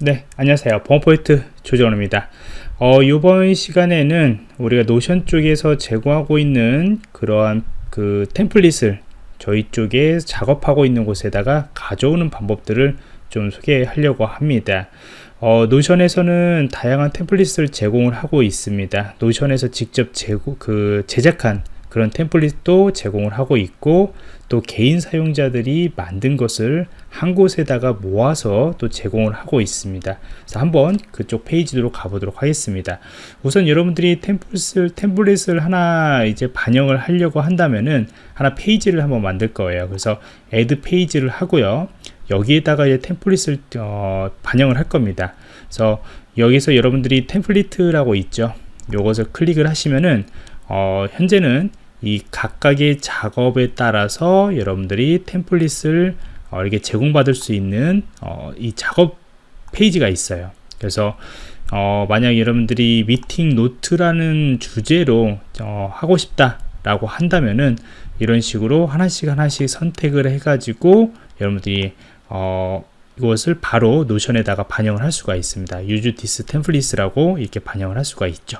네 안녕하세요. 범포인트 조정호입니다. 어, 이번 시간에는 우리가 노션 쪽에서 제공하고 있는 그러한 그 템플릿을 저희 쪽에 작업하고 있는 곳에다가 가져오는 방법들을 좀 소개하려고 합니다. 어, 노션에서는 다양한 템플릿을 제공을 하고 있습니다. 노션에서 직접 제고, 그 제작한 그런 템플릿도 제공을 하고 있고 또 개인 사용자들이 만든 것을 한 곳에다가 모아서 또 제공을 하고 있습니다. 그래서 한번 그쪽 페이지로 가보도록 하겠습니다. 우선 여러분들이 템플릿을, 템플릿을 하나 이제 반영을 하려고 한다면은 하나 페이지를 한번 만들 거예요. 그래서 add 페이지를 하고요. 여기에다가 이제 템플릿을 어, 반영을 할 겁니다. 그래서 여기서 여러분들이 템플릿이라고 있죠? 요것을 클릭을 하시면은 어, 현재는 이 각각의 작업에 따라서 여러분들이 템플릿을 어, 이렇게 제공받을 수 있는 어, 이 작업 페이지가 있어요. 그래서 어, 만약 여러분들이 미팅 노트라는 주제로 어, 하고 싶다 라고 한다면은 이런 식으로 하나씩 하나씩 선택을 해 가지고 여러분들이 어, 이것을 바로 노션에다가 반영을 할 수가 있습니다. use this template라고 이렇게 반영을 할 수가 있죠.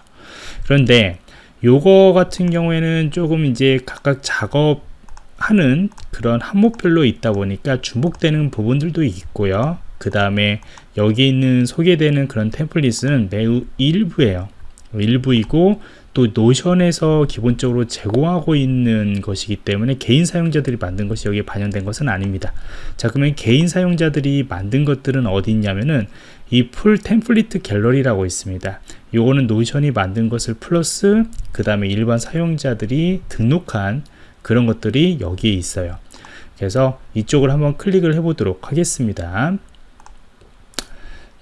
그런데 요거 같은 경우에는 조금 이제 각각 작업하는 그런 항목별로 있다 보니까 중복되는 부분들도 있고요. 그 다음에 여기 있는 소개되는 그런 템플릿은 매우 일부예요. 일부이고 또 노션에서 기본적으로 제공하고 있는 것이기 때문에 개인 사용자들이 만든 것이 여기에 반영된 것은 아닙니다. 자 그러면 개인 사용자들이 만든 것들은 어디 있냐면은 이 full template gallery라고 있습니다. 요거는 Notion이 만든 것을 플러스 그 다음에 일반 사용자들이 등록한 그런 것들이 여기에 있어요. 그래서 이쪽을 한번 클릭을 해 보도록 하겠습니다.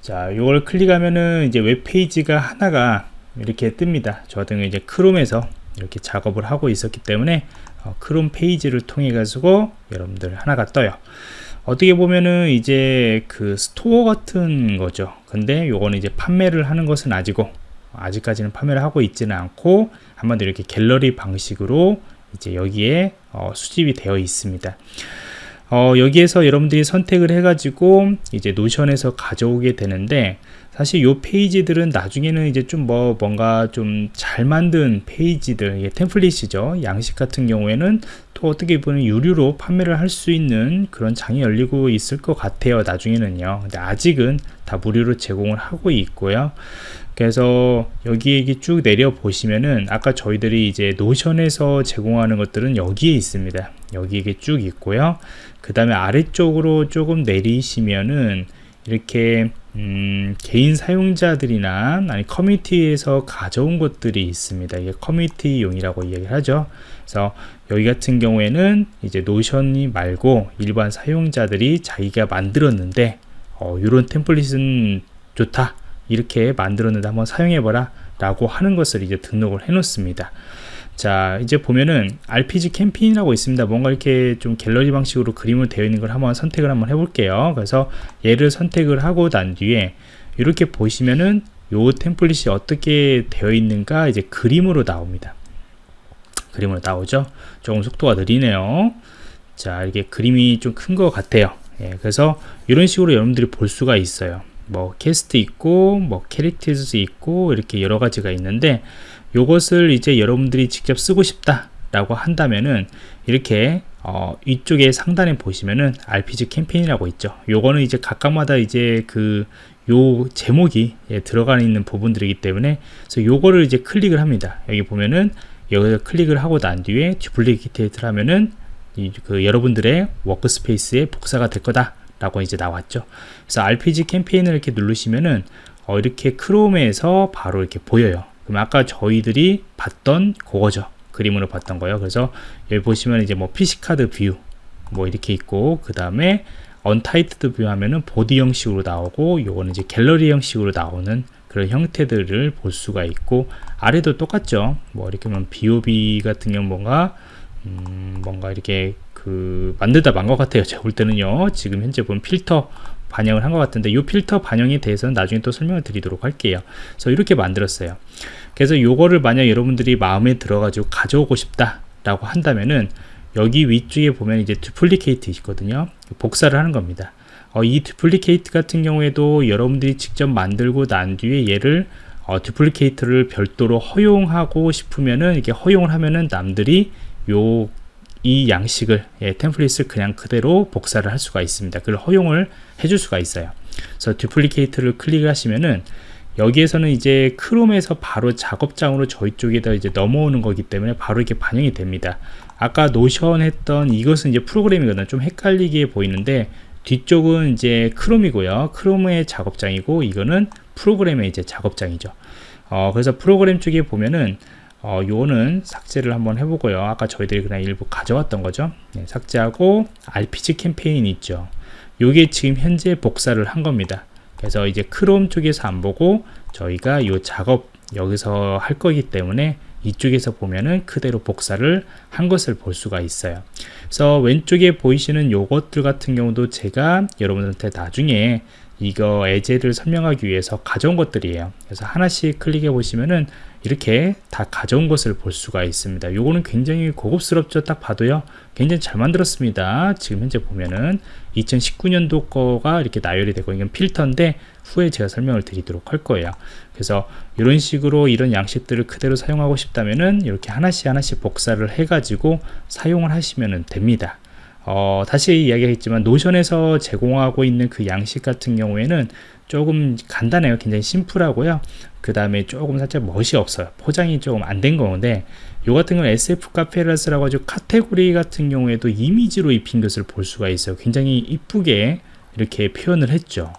자 이걸 클릭하면은 이제 웹페이지가 하나가 이렇게 뜹니다. 저 같은 이제 Chrome에서 이렇게 작업을 하고 있었기 때문에 어, 크롬 페이지를 통해 가지고 여러분들 하나가 떠요 어떻게 보면은 이제 그 스토어 같은 거죠. 근데 요거는 이제 판매를 하는 것은 아니고 아직까지는 판매를 하고 있지는 않고 한번 이렇게 갤러리 방식으로 이제 여기에 어, 수집이 되어 있습니다. 어, 여기에서 여러분들이 선택을 해 가지고 이제 노션에서 가져오게 되는데 사실 요 페이지들은 나중에는 이제 좀 뭐 뭔가 좀 잘 만든 페이지들 이게 템플릿이죠. 양식 같은 경우에는 또 어떻게 보면 유료로 판매를 할 수 있는 그런 장이 열리고 있을 것 같아요 나중에는요. 근데 아직은 다 무료로 제공을 하고 있고요. 그래서 여기 쭉 내려 보시면은 아까 저희들이 이제 노션에서 제공하는 것들은 여기에 있습니다. 여기에 쭉 있고요. 그 다음에 아래쪽으로 조금 내리시면은 이렇게 음, 개인 사용자들이나 아니 커뮤니티에서 가져온 것들이 있습니다. 이게 커뮤니티용이라고 이야기를 하죠. 그래서 여기 같은 경우에는 이제 노션이 말고 일반 사용자들이 자기가 만들었는데 어, 이런 템플릿은 좋다 이렇게 만들었는데 한번 사용해봐라 라고 하는 것을 이제 등록을 해 놓습니다. 자 이제 보면은 RPG 캠페인이라고 있습니다. 뭔가 이렇게 좀 갤러리 방식으로 그림을 되어 있는 걸 한번 선택을 한번 해볼게요. 그래서 얘를 선택을 하고 난 뒤에 이렇게 보시면은 요 템플릿이 어떻게 되어 있는가 이제 그림으로 나옵니다. 그림으로 나오죠? 조금 속도가 느리네요. 자 이게 그림이 좀 큰 것 같아요. 예, 그래서 이런 식으로 여러분들이 볼 수가 있어요. 뭐 캐스트 있고 뭐 캐릭터스 있고 이렇게 여러 가지가 있는데 요것을 이제 여러분들이 직접 쓰고 싶다 라고 한다면은 이렇게 어, 이쪽에 상단에 보시면은 RPG 캠페인이라고 있죠. 요거는 이제 각각마다 이제 그 요 제목이 예, 들어가 있는 부분들이기 때문에 그래서 요거를 이제 클릭을 합니다. 여기 보면은 여기서 클릭을 하고 난 뒤에 듀플리케이트를 하면은 이, 그 여러분들의 워크스페이스에 복사가 될 거다 라고 이제 나왔죠. 그래서 RPG 캠페인을 이렇게 누르시면은 어, 이렇게 Chrome에서 바로 이렇게 보여요 그럼 아까 저희들이 봤던 그거죠. 그림으로 봤던 거예요. 그래서 여기 보시면 이제 뭐 PC카드 view 뭐 이렇게 있고 그 다음에 untitled view 하면은 보드 형식으로 나오고 요거는 이제 갤러리 형식으로 나오는 그런 형태들을 볼 수가 있고 아래도 똑같죠. 뭐 이렇게 보면 BOB 같은 경우 뭔가 음 뭔가 이렇게 그 만들다 만 것 같아요. 제가 볼 때는요. 지금 현재 보면 필터 반영을 한 것 같은데 이 필터 반영에 대해서는 나중에 또 설명을 드리도록 할게요. 그래서 이렇게 만들었어요. 그래서 요거를 만약 여러분들이 마음에 들어 가지고 가져오고 싶다 라고 한다면은 여기 위쪽에 보면 이제 두플리케이트 있거든요. 복사를 하는 겁니다. 어, 이 듀플리케이트 같은 경우에도 여러분들이 직접 만들고 난 뒤에 얘를 어, 듀플리케이트를 별도로 허용하고 싶으면은 이렇게 허용을 하면은 남들이 요 이 양식을 예, 템플릿을 그냥 그대로 복사를 할 수가 있습니다. 그걸 허용을 해줄 수가 있어요. 그래서 duplicate를 클릭하시면은 여기에서는 이제 Chrome에서 바로 작업장으로 저희 쪽에다 이제 넘어오는 거기 때문에 바로 이렇게 반영이 됩니다. 아까 Notion 했던 이것은 이제 프로그램이거든요. 좀 헷갈리게 보이는데 뒤쪽은 이제 Chrome이고요. Chrome의 작업장이고 이거는 프로그램의 이제 작업장이죠. 어, 그래서 프로그램 쪽에 보면은 어, 요거는 삭제를 한번 해보고요. 아까 저희들이 그냥 일부 가져왔던 거죠. 네, 삭제하고 RPG 캠페인 있죠. 요게 지금 현재 복사를 한 겁니다. 그래서 이제 크롬 쪽에서 안 보고 저희가 요 작업 여기서 할 거기 때문에 이쪽에서 보면은 그대로 복사를 한 것을 볼 수가 있어요 그래서 왼쪽에 보이시는 요것들 같은 경우도 제가 여러분들한테 나중에 이거 예제를 설명하기 위해서 가져온 것들이에요. 그래서 하나씩 클릭해 보시면은 이렇게 다 가져온 것을 볼 수가 있습니다. 요거는 굉장히 고급스럽죠? 딱 봐도요. 굉장히 잘 만들었습니다. 지금 현재 보면은 2019년도 거가 이렇게 나열이 되고 이건 필터인데 후에 제가 설명을 드리도록 할 거예요. 그래서 이런 식으로 이런 양식들을 그대로 사용하고 싶다면은 이렇게 하나씩 하나씩 복사를 해 가지고 사용을 하시면 됩니다 어, 다시 이야기했지만 노션에서 제공하고 있는 그 양식 같은 경우에는 조금 간단해요. 굉장히 심플하고요. 그 다음에 조금 살짝 멋이 없어요. 포장이 조금 안 된 건데 요 같은 건 SF 카페라스라고 하죠. 카테고리 같은 경우에도 이미지로 입힌 것을 볼 수가 있어요. 굉장히 이쁘게 이렇게 표현을 했죠.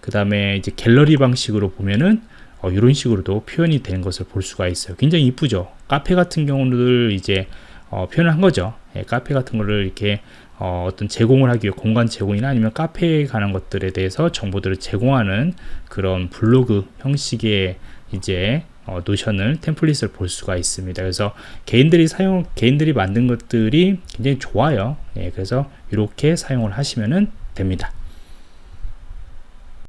그 다음에 이제 갤러리 방식으로 보면은 어, 이런 식으로도 표현이 된 것을 볼 수가 있어요. 굉장히 이쁘죠. 카페 같은 경우를 이제 어, 표현을 한 거죠. 예, 카페 같은 거를 이렇게 어, 떤 제공을 하기 위해 공간 제공이나 아니면 카페에 관한 것들에 대해서 정보들을 제공하는 그런 블로그 형식의 이제 어, 노션을 템플릿을 볼 수가 있습니다. 그래서 개인들이 사용 개인들이 만든 것들이 굉장히 좋아요. 예, 그래서 이렇게 사용을 하시면 됩니다.